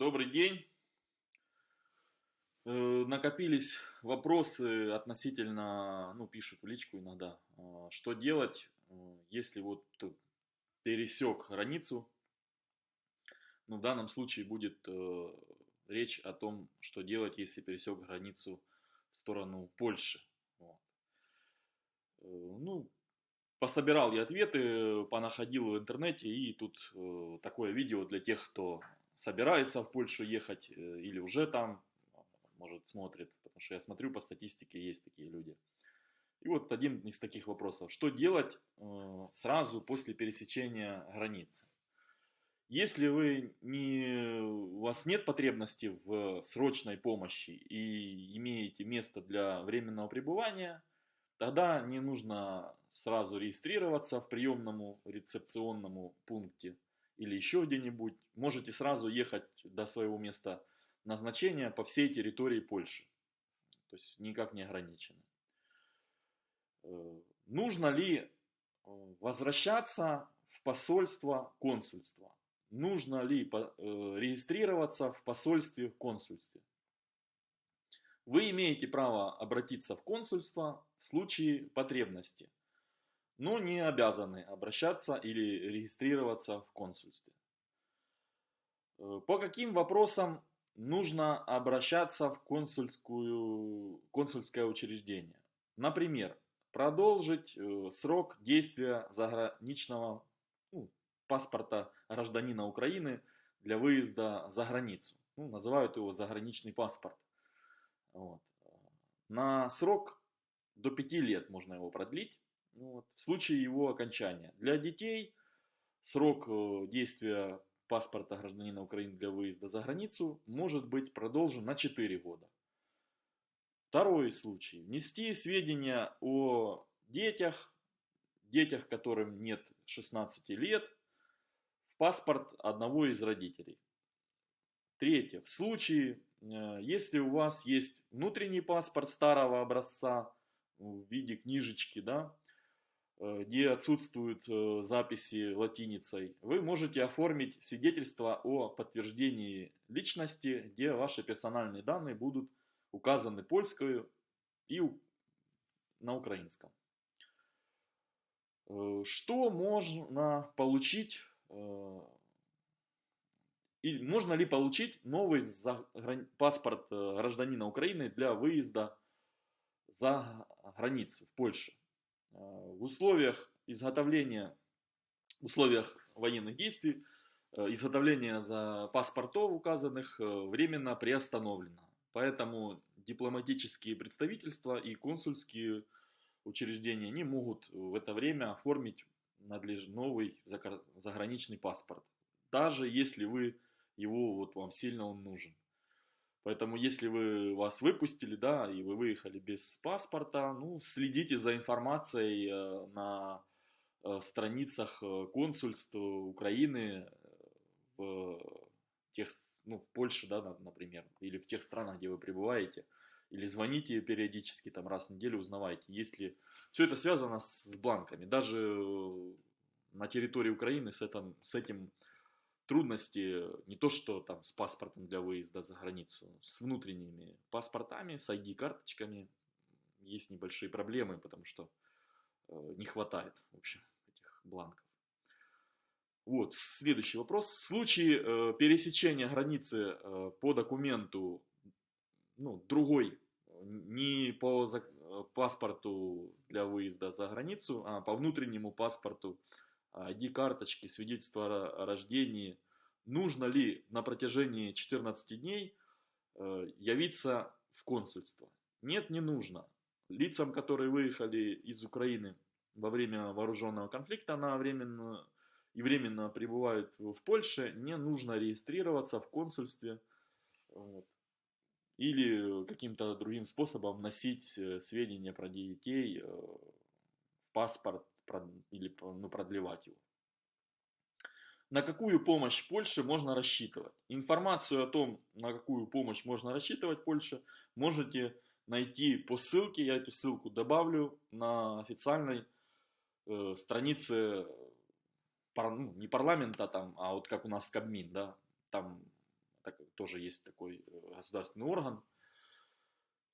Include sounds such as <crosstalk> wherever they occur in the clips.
Добрый день. Э, накопились вопросы относительно, ну, пишут в личку иногда, а, что делать, э, если вот пересек границу. Ну, в данном случае будет э, речь о том, что делать, если пересек границу в сторону Польши. Вот. Ну, пособирал я ответы, понаходил в интернете, и тут такое видео для тех, кто собирается в Польшу ехать или уже там, может, смотрит, потому что я смотрю по статистике, есть такие люди. И вот один из таких вопросов. Что делать э, сразу после пересечения границы? Если вы не, у вас нет потребности в срочной помощи и имеете место для временного пребывания, тогда не нужно сразу регистрироваться в приемному рецепционному пункте или еще где-нибудь. Можете сразу ехать до своего места назначения по всей территории Польши. То есть никак не ограничены. Э, нужно ли э, возвращаться в посольство, консульство? Нужно ли э, регистрироваться в посольстве, консульстве? Вы имеете право обратиться в консульство в случае потребности, но не обязаны обращаться или регистрироваться в консульстве. По каким вопросам нужно обращаться в консульскую, консульское учреждение. Например, продолжить э, срок действия заграничного ну, паспорта гражданина Украины для выезда за границу. Ну, называют его заграничный паспорт. Вот. На срок до 5 лет можно его продлить вот, в случае его окончания. Для детей срок э, действия паспорта гражданина Украины для выезда за границу может быть продолжен на 4 года. Второй случай. Внести сведения о детях, детях, которым нет 16 лет, в паспорт одного из родителей. Третье. В случае, э, если у вас есть внутренний паспорт старого образца в виде книжечки, да, где отсутствуют э, записи латиницей, вы можете оформить свидетельство о подтверждении личности, где ваши персональные данные будут указаны польской и на украинском. Э, что можно получить, и можно ли получить новый паспорт гражданина Украины для выезда за границу в Польшу? Э, в условиях изготовления, в условиях военных действий, э, изготовление за паспортов указанных э, временно приостановлено. Поэтому дипломатические представительства и консульские учреждения не могут в это время оформить надлеж... новый заграничный паспорт. Даже если вы его, вот вам сильно он нужен. Поэтому, если вы вас выпустили, да, и вы выехали без паспорта, ну, следите за информацией э, на э, страницах э, консульств Украины в тех, ну, в Польше, да, например, или в тех странах, где вы пребываете, или звоните периодически, там, раз в неделю, узнавайте, если все это связано с бланками, даже на территории Украины с этим, с этим трудности не то что там с паспортом для выезда за границу, с внутренними паспортами, с ID-карточками есть небольшие проблемы, потому что э, не хватает, в общем, этих бланков. Вот, следующий вопрос. В случае э, пересечения границы э, по документу, ну, другой, не по за, э, паспорту для выезда за границу, а по внутреннему паспорту ID-карточки, свидетельство о рождении, нужно ли на протяжении 14 дней э, явиться в консульство? Нет, не нужно. Лицам, которые выехали из Украины во время вооруженного конфликта на временно, и временно пребывают в Польше, не нужно регистрироваться в консульстве вот, или каким-то другим способом вносить э, сведения про детей э, в паспорт или ну, продлевать его. На какую помощь Польше можно рассчитывать? Информацию о том, на какую помощь можно рассчитывать Польше, можете найти по ссылке, я эту ссылку добавлю на официальной э, странице, пар, ну, не парламента там, а вот как у нас Кабмин, да, там так, тоже есть такой э, государственный орган.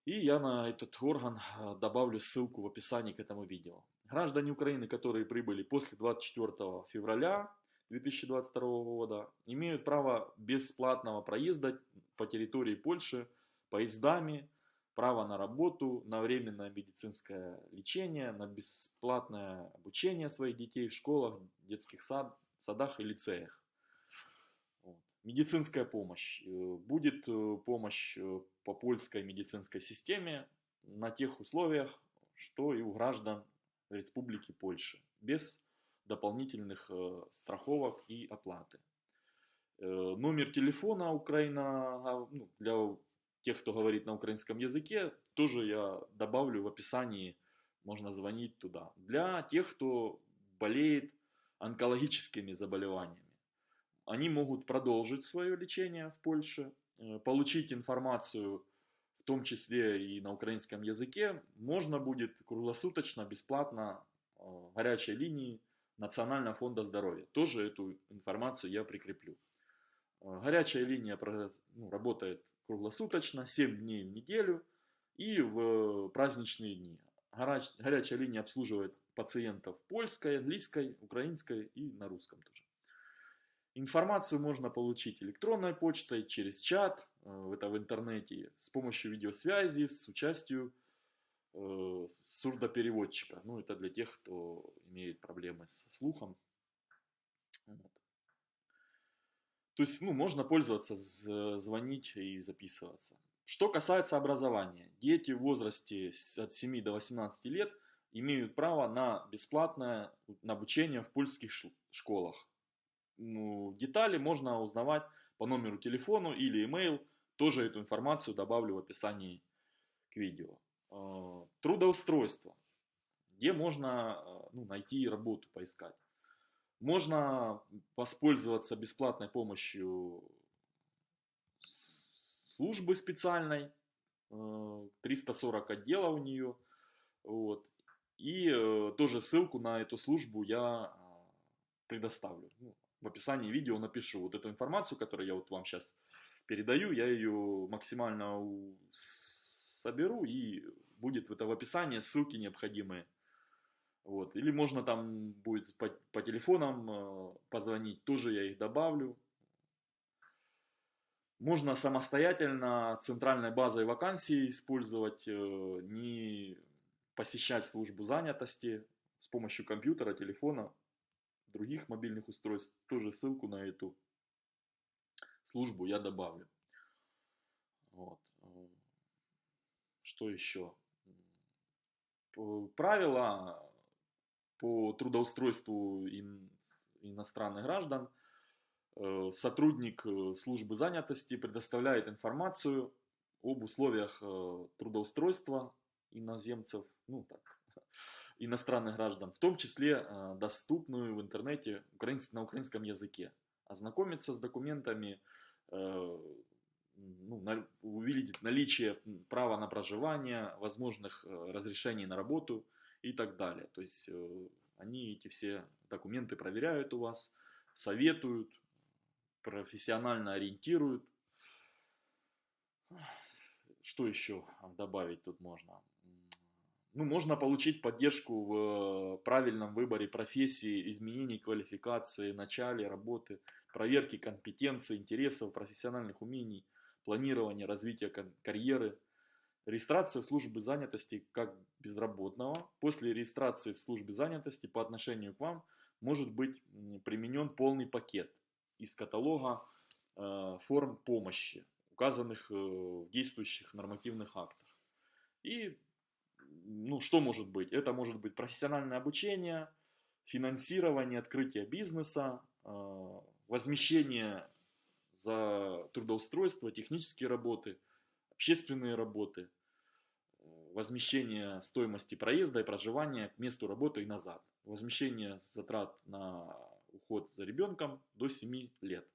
И я на этот орган э, добавлю ссылку в описании к этому видео. Граждане Украины, которые прибыли после 24 февраля 2022 года, имеют право бесплатного проезда по территории Польши поездами, право на работу, на временное медицинское лечение, на бесплатное обучение своих детей в школах, детских сад, садах и лицеях. Вот. Медицинская помощь. Э, будет э, помощь э, по польской медицинской системе на тех условиях, что и у граждан Республики Польши, без дополнительных страховок и оплаты. Номер телефона Украина ну, для тех, кто говорит на украинском языке, тоже я добавлю в описании, можно звонить туда. Для тех, кто болеет онкологическими заболеваниями. Они могут продолжить свое лечение в Польше, э, получить информацию, том числе и на украинском языке, можно будет круглосуточно, бесплатно э, горячей линии Национального фонда здоровья. Тоже эту информацию я прикреплю. Э, горячая линия ну, работает круглосуточно, 7 дней в неделю и в праздничные дни. Горячая линия обслуживает пациентов польской, английской, украинской и на русском тоже. Информацию можно получить электронной почтой, через чат, это в интернете, с помощью видеосвязи, с участием э, сурдопереводчика. Ну, это для тех, кто имеет проблемы со слухом. Вот. То есть, ну, можно пользоваться, звонить и записываться. Что касается образования. Дети в возрасте от 7 до 18 лет имеют право на бесплатное обучение в польских школах. Ну, детали можно узнавать по номеру телефона или email. Тоже эту информацию добавлю в описании к видео. А, трудоустройство. Где можно а, ну, найти работу, поискать. Можно воспользоваться бесплатной помощью службы специальной. 340 а, отдела у нее. Вот. И э, тоже ссылку на эту службу я предоставлю. Ну, в описании видео напишу вот эту информацию, которую я вот вам сейчас передаю. Я ее максимально соберу и будет это в описании ссылки необходимые. Вот. Или можно там будет по, по телефонам э, позвонить, тоже я их добавлю. Можно самостоятельно центральной базой вакансий использовать, э, не посещать службу занятости с помощью компьютера, телефона, других мобильных устройств. Тоже ссылку на эту службу я добавлю. Вот. Что еще? Правила по трудоустройству иностранных граждан. Э, сотрудник э, службы занятости предоставляет информацию об условиях э, трудоустройства иноземцев, ну так, <laughs> иностранных граждан, в том числе доступную в интернете на украинском языке. Ознакомиться с документами, э, ну, увидеть наличие права на проживание, возможных э, разрешений на работу и так далее. То есть они эти все документы проверяют у вас, советуют, профессионально ориентируют. Что еще добавить тут можно? Ну, можно получить поддержку в э, правильном выборе профессии, изменении квалификации, начале работы, проверке компетенций, интересов, профессиональных умений, планирования, развития карьеры, регистрация в службе занятости как безработного. После регистрации в службе занятости по отношению к вам может быть применен полный пакет из каталога э, форм помощи, указанных э, в действующих нормативных актах. И ну, что может быть? Это может быть профессиональное обучение, финансирование, открытие бизнеса, а, возмещение за трудоустройство, технические работы, общественные работы, возмещение стоимости проезда и проживания к месту работы и назад, возмещение затрат на уход за ребенком до 7 лет.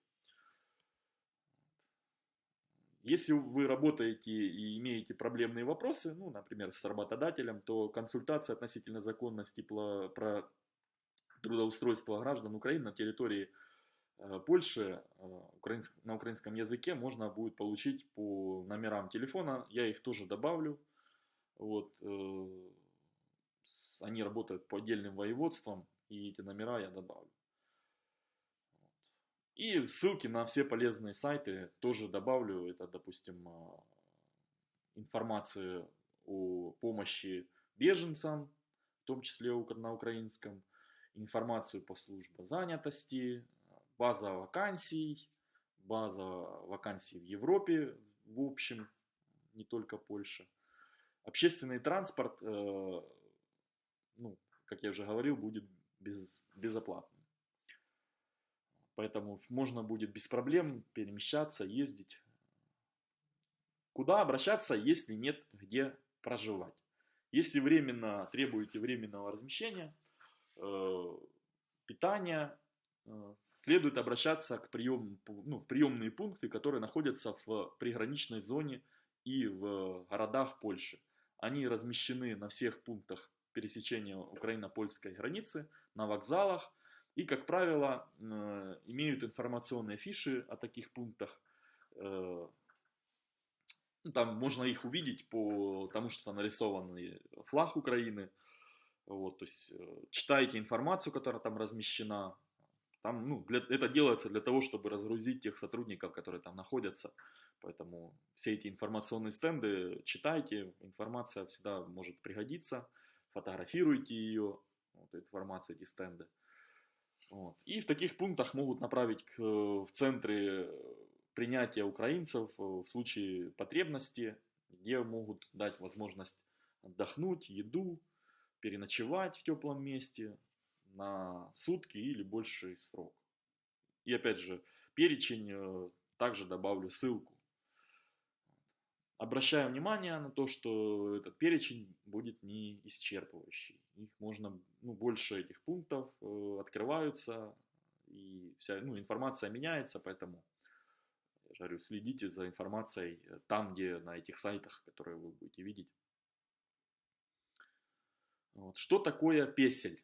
Если вы работаете и имеете проблемные вопросы, ну, например, с работодателем, то консультация относительно законности про трудоустройство граждан Украины на территории э, Польше на украинском языке можно будет получить по номерам телефона. Я их тоже добавлю. Вот, они работают по отдельным воеводствам, и эти номера я добавлю. И ссылки на все полезные сайты тоже добавлю. Это, допустим, информация о помощи беженцам, в том числе на украинском, информацию по службе занятости, база вакансий, база вакансий в Европе, в общем, не только Польша. Общественный транспорт, э, ну, как я уже говорил, будет без, безоплатным. Поэтому можно будет без проблем перемещаться, ездить. Куда обращаться, если нет где проживать? Если временно требуете временного размещения, э, питания, э, следует обращаться к прием, ну, в приемные пункты, которые находятся в приграничной зоне и в городах Польши. Они размещены на всех пунктах пересечения украино-польской границы, на вокзалах и, как правило, э, имеют информационные фиши о таких пунктах, ну, там можно их увидеть по тому, что там нарисован флаг Украины. Вот, то есть э, читайте информацию, которая там размещена. Там, ну, для, это делается для того, чтобы разгрузить тех сотрудников, которые там находятся. Поэтому все эти информационные стенды читайте. Информация всегда может пригодиться. Фотографируйте ее, вот, информацию, эти стенды. Вот. И в таких пунктах могут направить к, в центры принятия украинцев э, в случае потребности, где могут дать возможность отдохнуть, еду, переночевать в теплом месте на сутки или больший срок. И опять же, перечень э, также добавлю ссылку. Обращаю внимание на то, что этот перечень будет не исчерпывающий. Их можно, ну, больше этих пунктов э, открываются, и вся ну, информация меняется, поэтому говорю, следите за информацией э, там, где на этих сайтах, которые вы будете видеть. Вот. Что такое песель?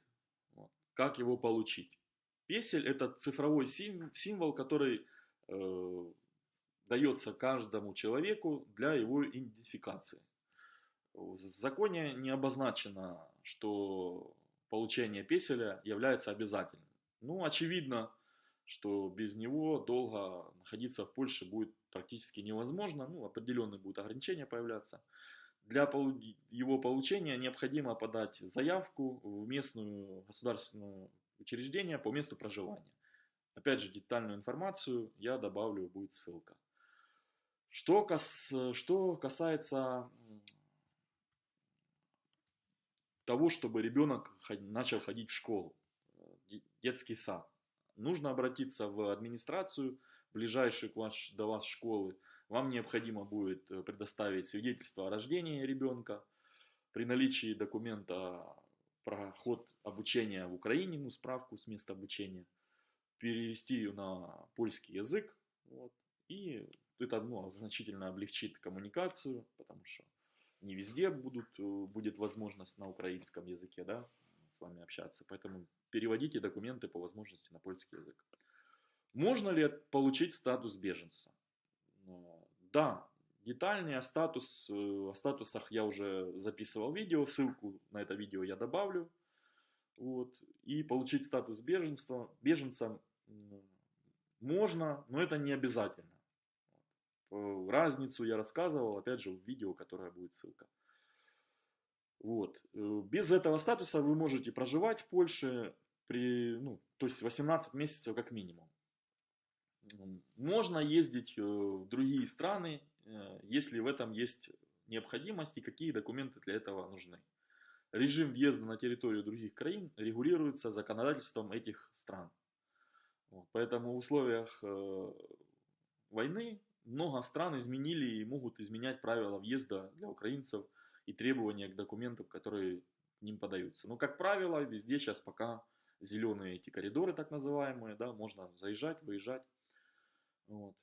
Вот. Как его получить? Песель это цифровой символ, который э, дается каждому человеку для его идентификации. В законе не обозначено, что получение песеля является обязательным. Ну, очевидно, что без него долго находиться в Польше будет практически невозможно, ну, определенные будут ограничения появляться. Для его получения необходимо подать заявку в местную государственное учреждение по месту проживания. Опять же, детальную информацию я добавлю, будет ссылка. Что, кас, что касается того, чтобы ребенок начал ходить в школу, детский сад нужно обратиться в администрацию, ближайшую к ваш, до вас школы. Вам необходимо будет э, предоставить свидетельство о рождении ребенка. При наличии документа про ход обучения в Украине, ну, справку с места обучения, перевести ее на польский язык. Вот, и это ну, значительно облегчит коммуникацию, потому что не везде будут, э, будет возможность на украинском языке да, с вами общаться. Поэтому переводите документы по возможности на польский язык. Можно ли получить статус беженца? Да, детальнее о, статус, о статусах я уже записывал видео, ссылку на это видео я добавлю. Вот. И получить статус беженства, беженца можно, но это не обязательно. Разницу я рассказывал, опять же, в видео, которое будет ссылка. Вот. Э, без этого статуса вы можете проживать в Польше, при, ну, то есть 18 месяцев как минимум. Можно ездить э, в другие страны, э, если в этом есть необходимость и какие документы для этого нужны. Режим въезда на территорию других краин регулируется законодательством этих стран. Вот, поэтому в условиях э, войны много стран изменили и могут изменять правила въезда для украинцев и требования к документам, которые к ним подаются. Но, как правило, везде сейчас пока зеленые эти коридоры, так называемые, да, можно заезжать, выезжать. Вот.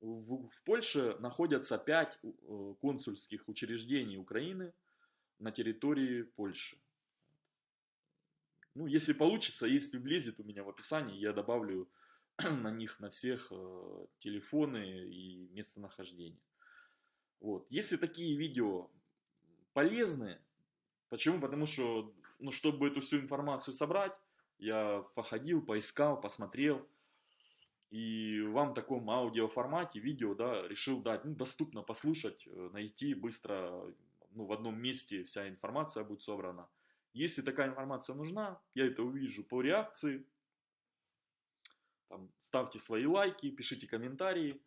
В, в Польше находятся пять э, консульских учреждений Украины на территории Польши. Ну, если получится, если влезет у меня в описании, я добавлю <clears throat> на них на всех э, телефоны и местонахождение. Вот. Если такие видео полезны, почему? Потому что, ну, чтобы эту всю информацию собрать, я походил, поискал, посмотрел. И вам в таком аудиоформате, видео, да, решил дать, ну, доступно послушать, э, найти быстро, ну, в одном месте вся информация будет собрана. Если такая информация нужна, я это увижу по реакции. Там, ставьте свои лайки, пишите комментарии.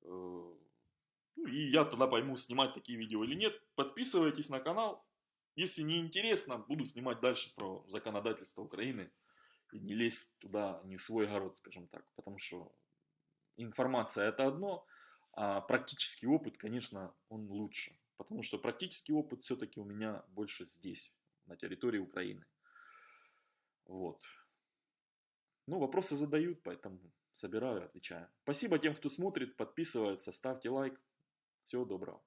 Э, ну, и я тогда пойму, снимать такие видео или нет. Подписывайтесь на канал. Если не интересно, буду снимать дальше про законодательство Украины. И не лезть туда, не в свой огород, скажем так. Потому что информация это одно, а практический опыт, конечно, он лучше. Потому что практический опыт все-таки у меня больше здесь, на территории Украины. Вот. Ну, вопросы задают, поэтому собираю, отвечаю. Спасибо тем, кто смотрит, подписывается, ставьте лайк. Всего доброго.